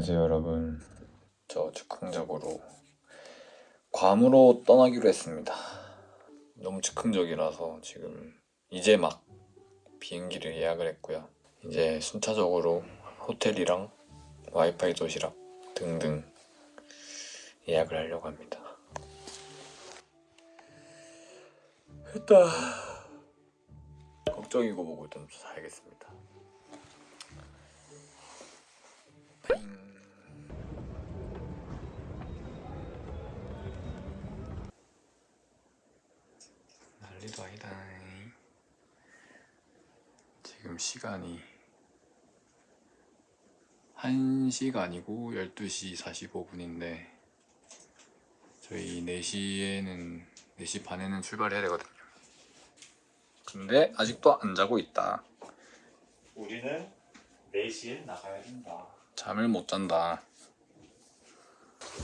안녕하세요 여러분. 저 즉흥적으로 괌으로 떠나기로 했습니다. 너무 즉흥적이라서 지금 이제 막 비행기를 예약을 했고요. 이제 순차적으로 호텔이랑 와이파이 도시락 등등 예약을 하려고 합니다. 일단 걱정이고 뭐고 좀 사야겠습니다 시간이 1시가 아니고 12시 45분인데 저희 4시에는 4시 반에는 출발해야 되거든요. 근데 아직도 안 자고 있다. 우리는 4시에 나가야 된다. 잠을 못 잔다.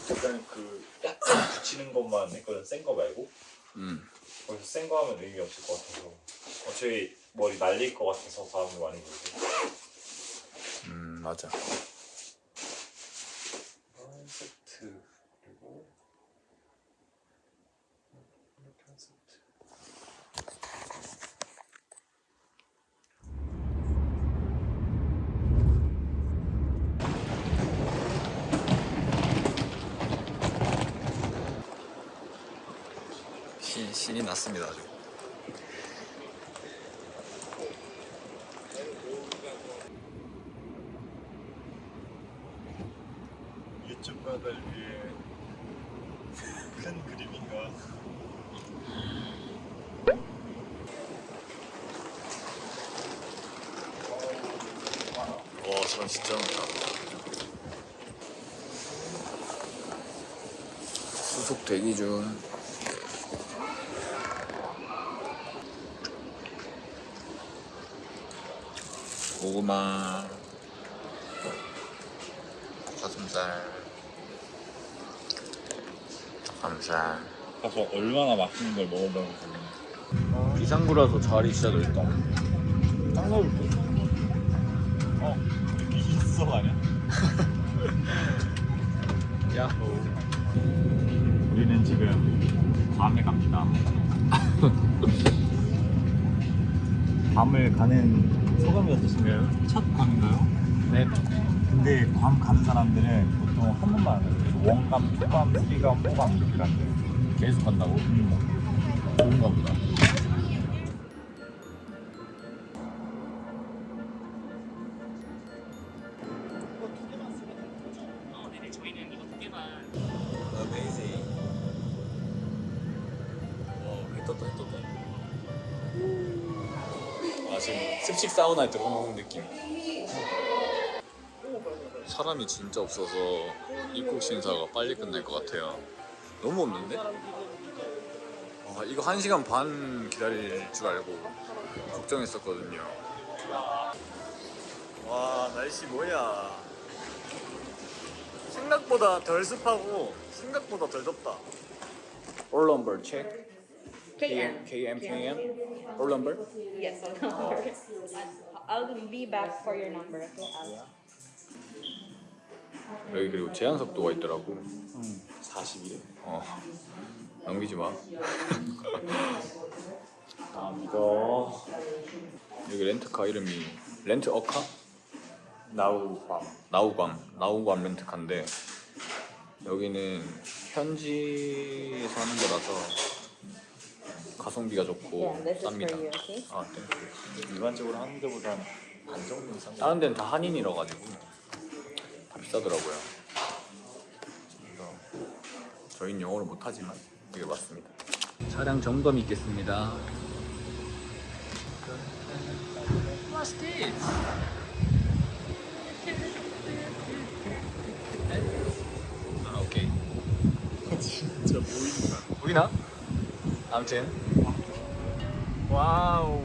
일단 그 약간 붙이는 것만 했거든, 센 거 말고. 음. 거기서 센 거 하면 의미 없을 것 같아서. 어차피 머리 날릴 것 같아서 바람을 많이 불고. 음, 맞아. 한 세트, 그리고 이렇게 한 세트. 신, 신이 났습니다 아주. 유튜브 바다를 위해 큰 그림인가? 와, 사람 진짜 많다. 수속 대기 중. 고구마, 가슴살, 닭가슴살. 가서 얼마나 맛있는 걸 먹어보고 비상구라서 자리 진짜 넓다. 딱 넣을 듯? 어? 여기 있어 아니야? 야, 우리는 지금 밤에 갑니다. 밤을 가는 소감이 어떠신가요? 첫 밤인가요? 네. 근데 괌 가는 사람들은 보통 한 번만 안 가요. 원감, 투감, 쓰리감, 포감 이렇게 간대요. 계속 간다고? 좋은가 보다. 습식 사우나에 들어온 느낌. 사람이 진짜 없어서 입국 심사가 빨리 끝날 것 같아요. 너무 없는데? 아, 이거 1시간 반 기다릴 줄 알고 걱정했었거든요. 와, 날씨 뭐야. 생각보다 덜 습하고 생각보다 덜 덥다. Number check. KM. KM, KM. Roll number. Yes, I'll number. I'll be back for your number. Okay. I'll- 여기 그리고 제한 속도가 있더라고. 40일에? 어. 넘기지 마. 아 믿어. 여기 렌트카 이름이 렌트 어카? 나우 밤. 나우밤 나우밤 렌트카인데 여기는 현지에서 하는 거라서 가성비가 좋고 Yeah, 쌉니다. you. Okay. 아, 네. 일반적으로 하는 데보다 반 정도 이상. 다른 데는 다 한인이라 가지고 다 비싸더라고요. 그래서 저희는 영어를 못하지만 이게 맞습니다. 차량 점검 있겠습니다. What's this? 아, 오케이. 진짜 보인다. 보이나? 아무튼 와우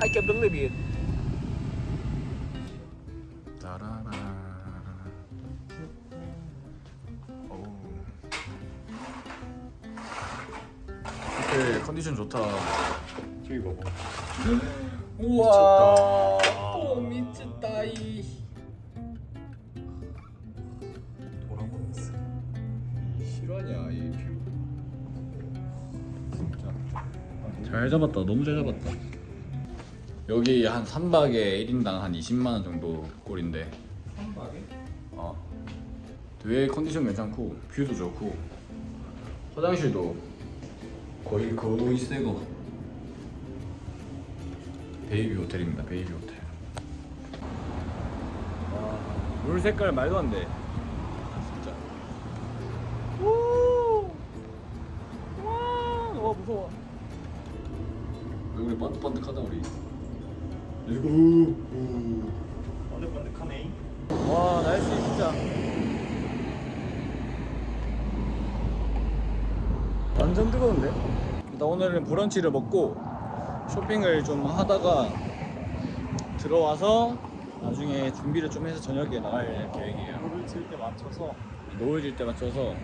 I can't believe it 따라라 호텔 컨디션 좋다. 저기 봐봐. 잡았다. 너무 잘 잡았다. 여기 한 3박에 1인당 한 20만원 정도 꼴인데. 3박에? 어. 되게 컨디션 괜찮고 view도 좋고. 화장실도 거의 거의 새거. 베이뷰 호텔입니다 베이뷰 호텔. 와 물 색깔 말도 안돼. 진짜. 와 무서워 얼굴이 반득반득하다 우리. Let's go 번득번득하네. 와 날씨 진짜. 완전 뜨거운데? 일단 오늘은 브런치를 먹고 쇼핑을 좀 하다가 들어와서 나중에 준비를 좀 해서 저녁에 나갈 계획이에요. 노을 질 때 맞춰서 노을 질 때 맞춰서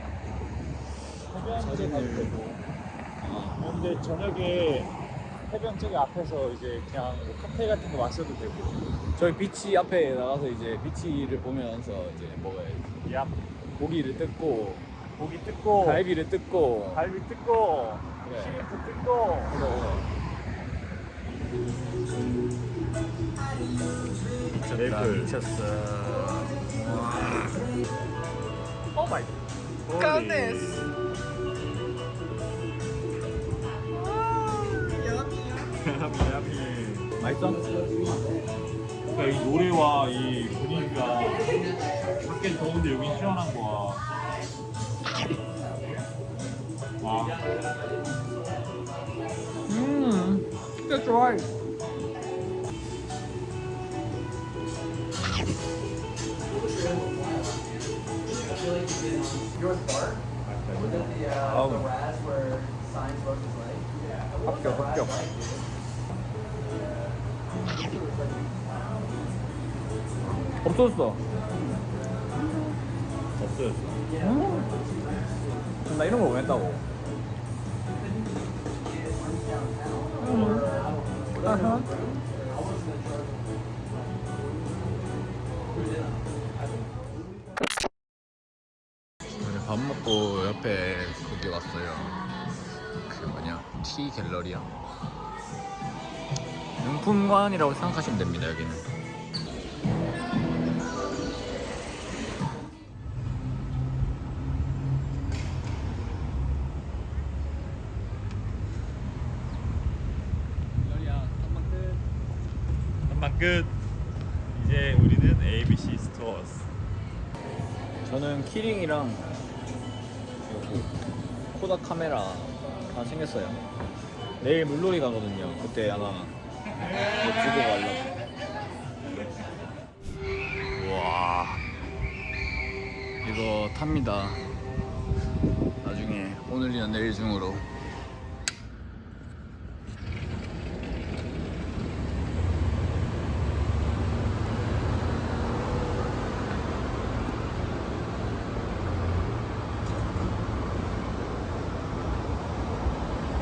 되고. 아, 근데 저녁에 해변 저기 앞에서 이제 그냥 뭐 카페 같은 거 마셔도 되고. 저희 비치 앞에 나가서 이제 비치를 보면서 이제 먹어야지. 야. 고기를 뜯고 고기 뜯고. 갈비를 뜯고. 갈비 뜯고. 그래. 시리프 뜯고. 미쳤다. 메이플. 미쳤어. Oh my god 맛있어? 그러니까 이 노래와 이 분위기가 밖엔 더운데 여긴 시원한 거야. 와. 음 진짜 좋아해. 합격 합격 없어졌어 없어졌어 나 이런 거 원했다고 아하. 오늘 밥 먹고 옆에 거기 왔어요. 그 뭐냐 티 갤러리야. 명품관이라고 생각하시면 됩니다 여기는. 한방 끝 이제 우리는 ABC Stores 저는 keyring이랑 여기 코닥 카메라 다 챙겼어요. 내일 물놀이 가거든요. 그때 아마 들고 가려고. 와 이거 탑니다. 나중에 오늘이나 내일 중으로.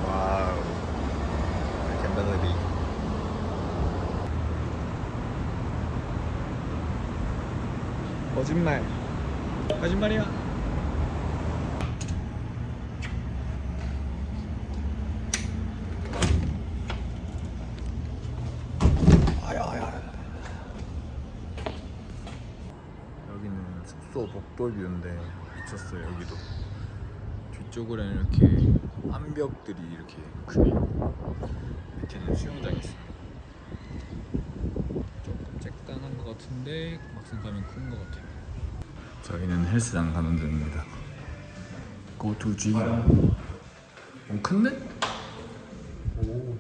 와우. 갬벨러비. 거짓말. 거짓말이야. 여기는 숙소 복도뷰인데 미쳤어요 여기도. 뒤쪽으로는 이렇게 암벽들이 이렇게 크게 밑에는 수영장이 있어요 조금 잭단한 것 같은데 막상 가면 큰 것 같아요 저희는 헬스장 가는 중입니다 Go to G 오 큰데? 오.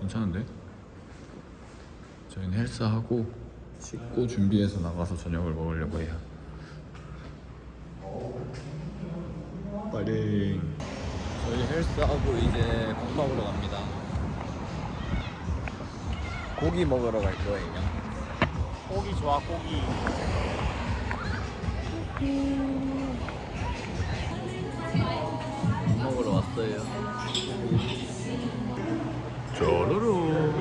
괜찮은데? 저희는 헬스하고 씻고 준비해서 나가서 저녁을 먹으려고 해요. 빨리 저희 헬스하고 이제 밥 먹으러 갑니다. 고기 먹으러 갈 거예요. 고기 좋아 고기 밥 먹으러 왔어요. 쪼르르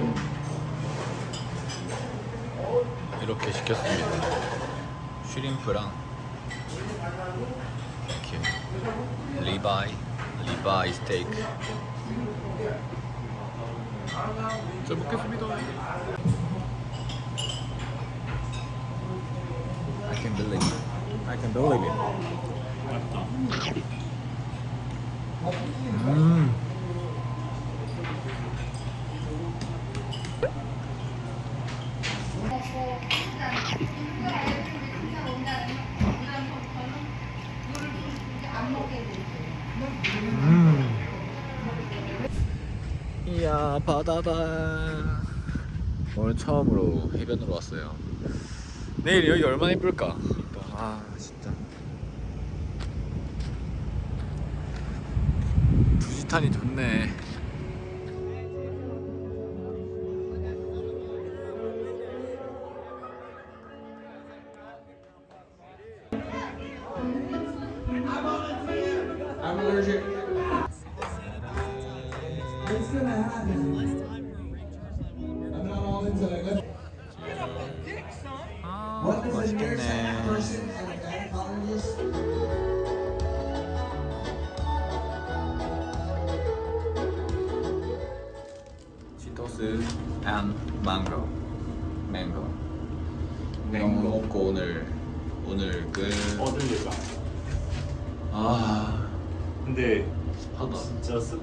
이렇게 시켰습니다. 슈림프랑 리바이 리바이 스테이크 잘 먹겠습니다 I can believe it I can believe it 맛있다. 음. 바다다 오늘 처음으로 해변으로 왔어요. 내일 여기 얼마나 이쁠까? 아 진짜. 두지탄이 좋네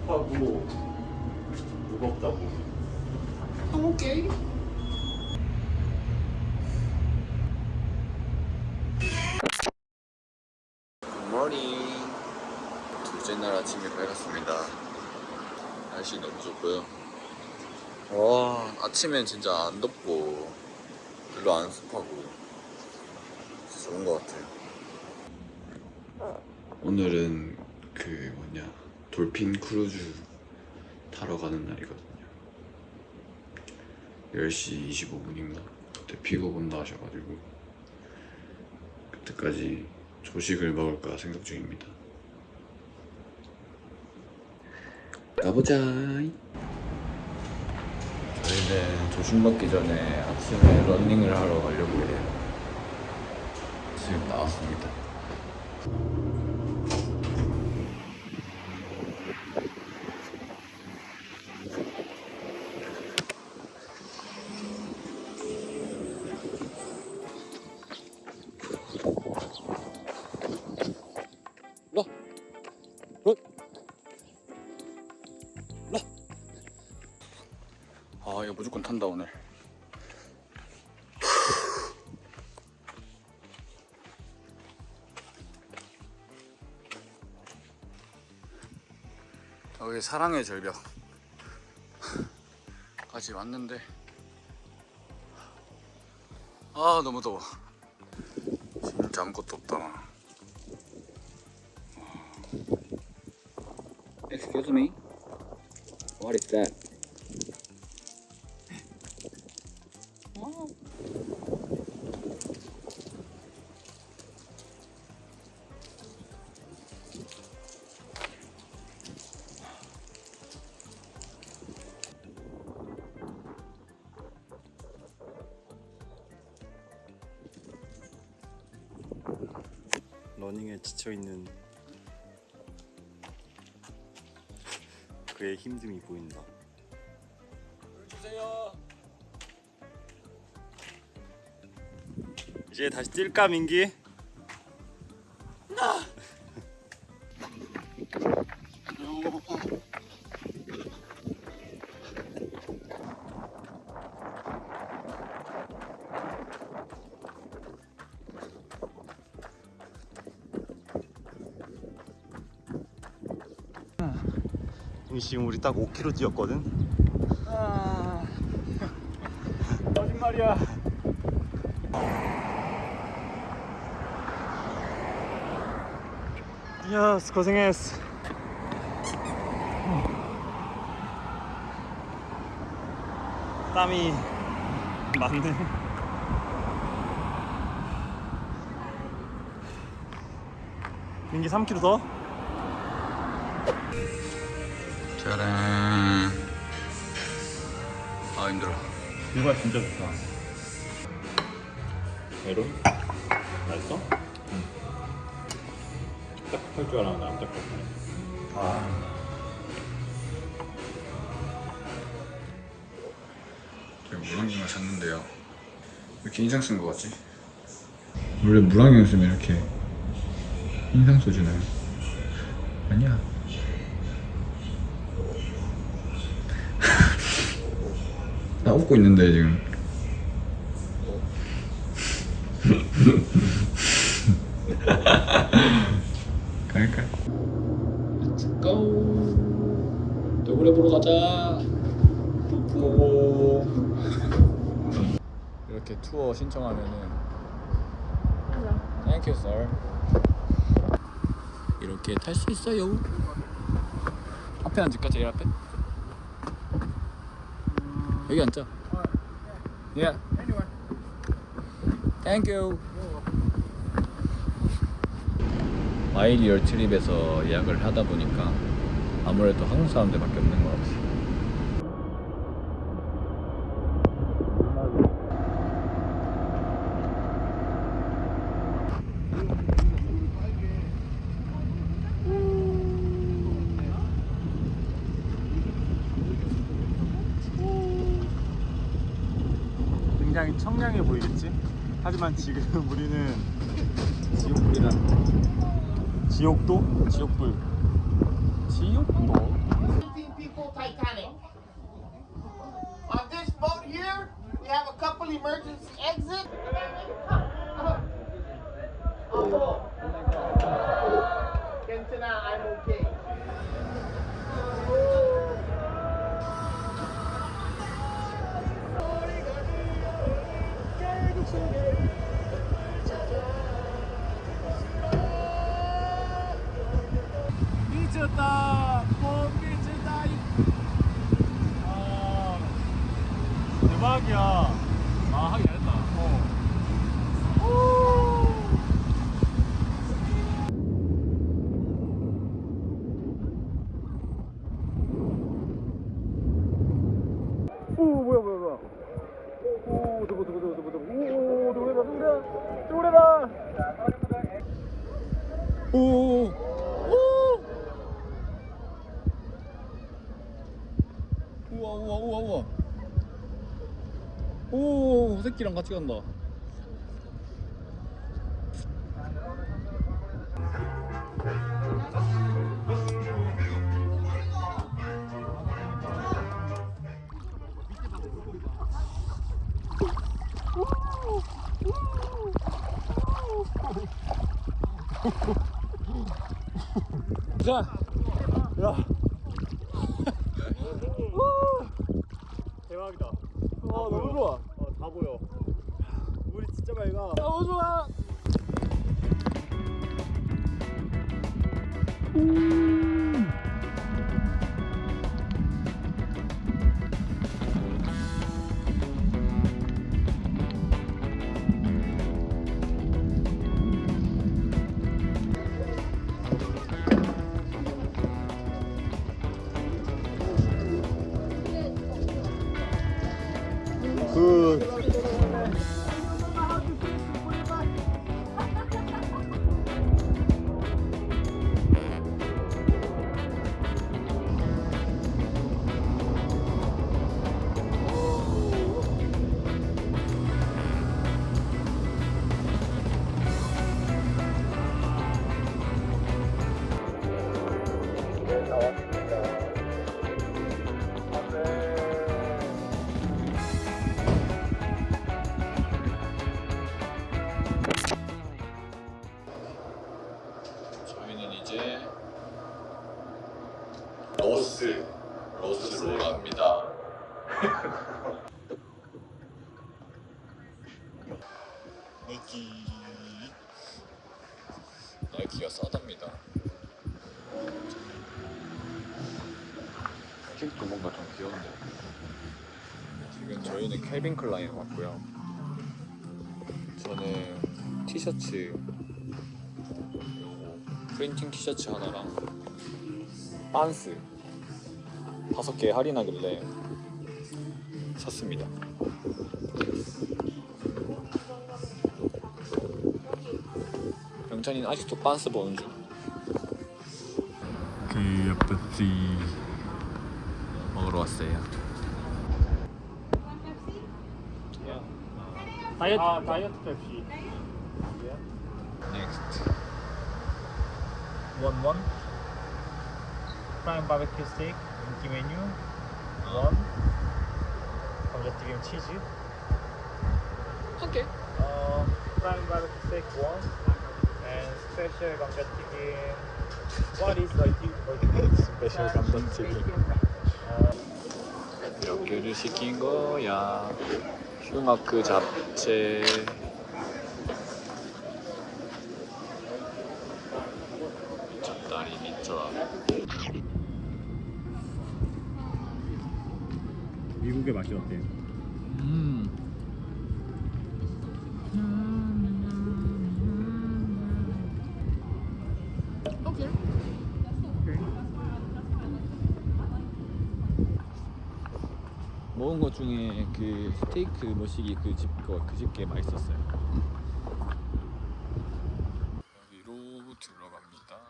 습하고 무겁다고. 오케이 굿모닝. 둘째 날 아침이 밝았습니다. 날씨 너무 좋고요. 와 아침엔 진짜 안 덥고 별로 안 습하고 진짜 좋은 것 같아요. 오늘은 그 dolphin 크루즈 타러 가는 날이거든요. 10시 25분인가? 그때 픽업 온다 하셔가지고 그때까지 조식을 먹을까 생각 중입니다. 가보자. 저희는 조식 먹기 전에 아침에 러닝을 하러 가려고 해요. 지금 나왔습니다 여기 사랑의 절벽 까지 왔는데 아 너무 더워 진짜 아무것도 없다 Excuse me. What is that? 힘듦이 보인다. 주세요. 이제 다시 뛸까 민기? 지금 우리 딱 5km 뛰었거든. 거짓말이야. 야 고생했어. 땀이 많네. 민기 3km 더? 짜란. 아 힘들어. 뷰가 진짜 좋다. 메론? 맛있어? 딱딱할 줄 알았는데 안 딱딱하네. 아. 제가 물안경을 샀는데요. 왜 이렇게 인상 쓴 거 같지? 원래 물안경 쓰면 이렇게 인상 써주나요? 아니야. 웃고 있는데 지금. 갈까? Let's go. 노래 보러 가자. 고고. 이렇게 투어 신청하면은 Thank you, sir. 이렇게 탈 수 있어요. 앞에 앉을까 제일 앞에? 여기 앉자. Yeah. Thank you. 마일리얼 트립에서 예약을 하다 보니까 아무래도 한국 사람들밖에 없는 것 같아요. 굉장히 청량해 보이겠지? 하 지금 우리는 지옥불이다. 지옥도? 지옥불. 지옥도? 15 people Titanic. On this boat here, we have a couple emergency exits. Kentina, 못 미쳤다. 아, 대박이야. 아 하긴 잘했다. 어. 오 뭐야 뭐야 뭐야. 오 두고 두고 두고 두고 두고. 오 노래다 노래 노래다. 오. 오. 우와 우와 우와 우와. 오 새끼랑 같이 간다. 자. 야. 대박이다. 아 너무 좋아. 보여. 물이 진짜 맑아. 너무 좋아. 캘빈 클라인 왔고요. 저는 티셔츠 프린팅 티셔츠 하나랑 반스 다섯 개 할인하길래 샀습니다. 영찬이는 아직도 반스 보는 중. KFC 먹으러 왔어요. 다이어트 아, Diet Pepsi. Next. One one. Prime barbecue steak 인기 메뉴 one. 감자튀김 치즈. 오케이. 어 prime barbecue steak one. and special 감자튀김. What is the 스페셜 감자튀김? 몇 개를 시킨 거야? 슈마크 잡채. 미쳤다리 미쳐. 미국의 맛이 어때? 음. 중에 그 스테이크 머시기 그집거그 집게 맛있었어요. 여기로 들어갑니다.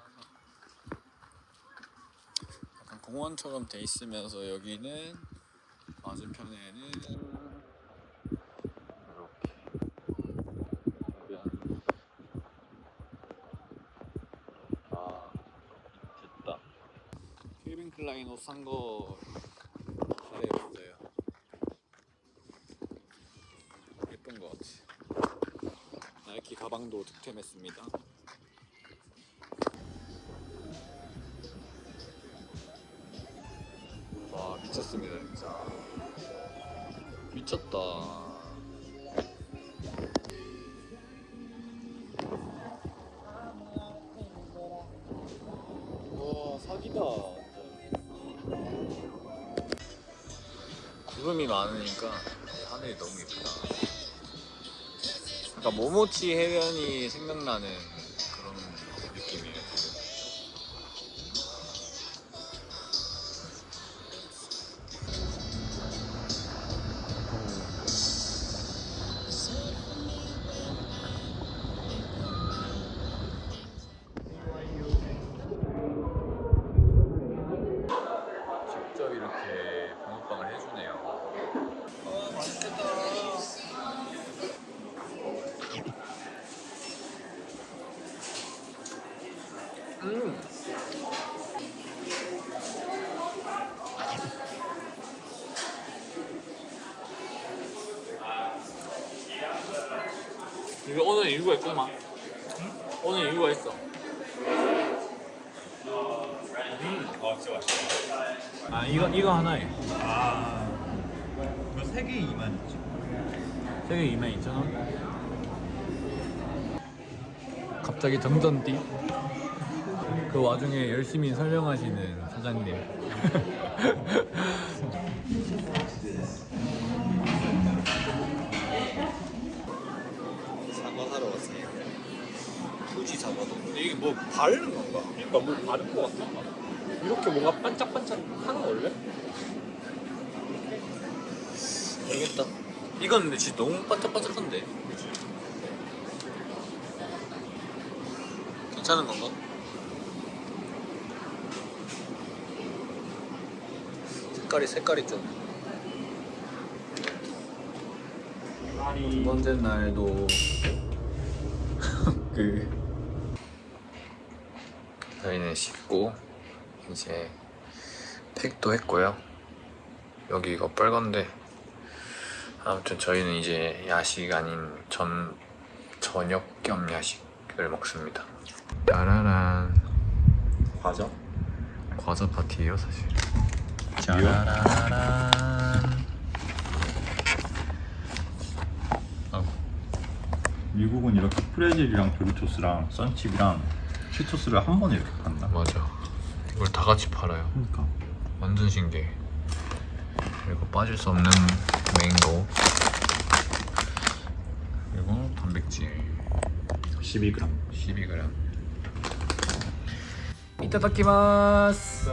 약간 공원처럼 돼 있으면서 여기는 맞은편에는 이렇게. 아 됐다. 킬빈 클라인 옷산거 잘해봤어요. 예쁜 것 같아. 가방도 득템했습니다. 와 미쳤습니다 진짜. 미쳤다. 와 사기다. 구름이 많으니까 하늘이 너무 예쁘다. 약간 모모치 해변이 생각나는 오늘 이유가 있구만. 오늘 이유가 있어. 아 진짜 맛있어. 아 이거 이거 하나에 아 이거 세 개에 2만 있지. 세개 22,000원. 갑자기 정전띠. 그 와중에 열심히 설명하시는 사장님. 근데 이게 뭐 바르는 건가? 그러니까 뭐 다른 거 같아. 이렇게 뭔가 반짝반짝 하는 거 원래? 모르겠다. 이건 근데 진짜 너무 반짝반짝한데. 괜찮은 건가? 색깔이 색깔이 좀. 두 번째 날도 그 저희는 씻고 이제 팩도 했고요. 여기 이거 빨간데 아무튼 저희는 이제 야식 아닌 전 저녁 겸 야식을 먹습니다. 짜라란 과자? 과자 파티예요 사실. 짜라란. 아, 미국은 이렇게 프레질이랑 도리토스랑 썬칩이랑 치토스를 한 번에 이렇게 판다. 맞아. 이걸 다 같이 팔아요. 그러니까. 완전 신기해. 그리고 빠질 수 없는 맹고. 그리고 단백질 12g. 12g. 이따다키마스.